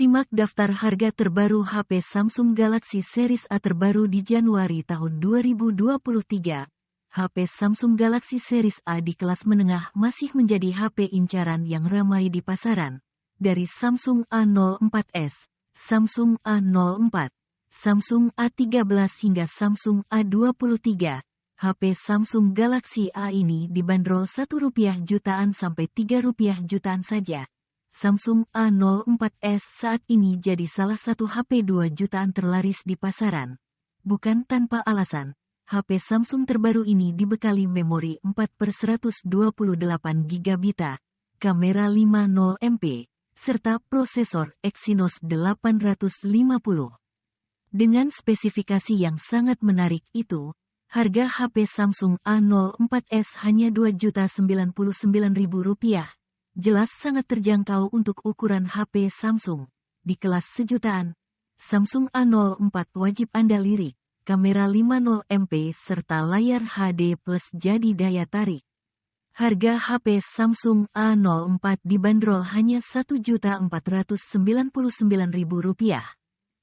Simak daftar harga terbaru HP Samsung Galaxy Series A terbaru di Januari tahun 2023. HP Samsung Galaxy Series A di kelas menengah masih menjadi HP incaran yang ramai di pasaran. Dari Samsung A04s, Samsung A04, Samsung A13 hingga Samsung A23, HP Samsung Galaxy A ini dibanderol Rp1 jutaan sampai Rp3 jutaan saja. Samsung A04s saat ini jadi salah satu HP 2 jutaan terlaris di pasaran. Bukan tanpa alasan, HP Samsung terbaru ini dibekali memori 4 per 128 GB, kamera 50 MP, serta prosesor Exynos 850. Dengan spesifikasi yang sangat menarik itu, harga HP Samsung A04s hanya Rp2.099.000 jelas sangat terjangkau untuk ukuran HP Samsung. Di kelas sejutaan, Samsung A04 wajib Anda lirik, kamera 50 MP serta layar HD plus jadi daya tarik. Harga HP Samsung A04 dibanderol hanya Rp1.499.000.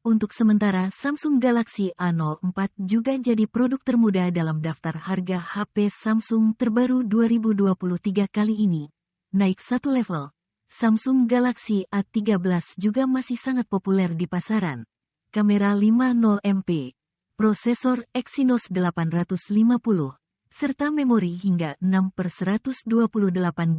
Untuk sementara Samsung Galaxy A04 juga jadi produk termuda dalam daftar harga HP Samsung terbaru 2023 kali ini naik satu level. Samsung Galaxy A13 juga masih sangat populer di pasaran. Kamera 50 MP, prosesor Exynos 850, serta memori hingga 6 per 128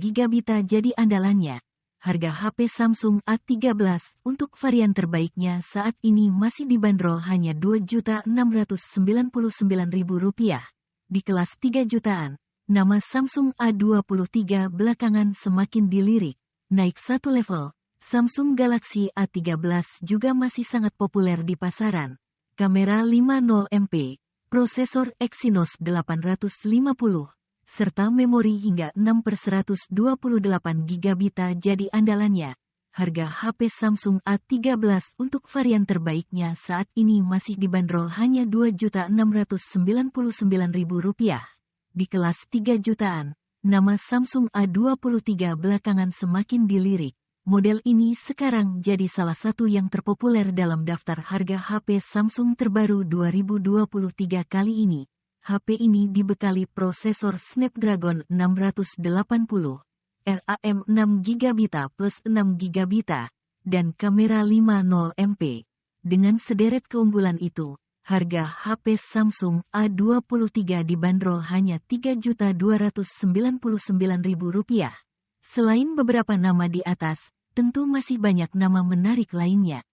GB jadi andalannya. Harga HP Samsung A13 untuk varian terbaiknya saat ini masih dibanderol hanya Rp2.699.000 di kelas 3 jutaan. Nama Samsung A23 belakangan semakin dilirik, naik satu level. Samsung Galaxy A13 juga masih sangat populer di pasaran. Kamera 50 MP, prosesor Exynos 850, serta memori hingga 6 per 128 GB jadi andalannya. Harga HP Samsung A13 untuk varian terbaiknya saat ini masih dibanderol hanya Rp2.699.000 di kelas 3 jutaan, nama Samsung A23 belakangan semakin dilirik. Model ini sekarang jadi salah satu yang terpopuler dalam daftar harga HP Samsung terbaru 2023 kali ini. HP ini dibekali prosesor Snapdragon 680, RAM 6GB plus 6GB, dan kamera 50 MP. Dengan sederet keunggulan itu, harga HP Samsung A23 dibanderol hanya Rp3.299.000. Selain beberapa nama di atas, tentu masih banyak nama menarik lainnya.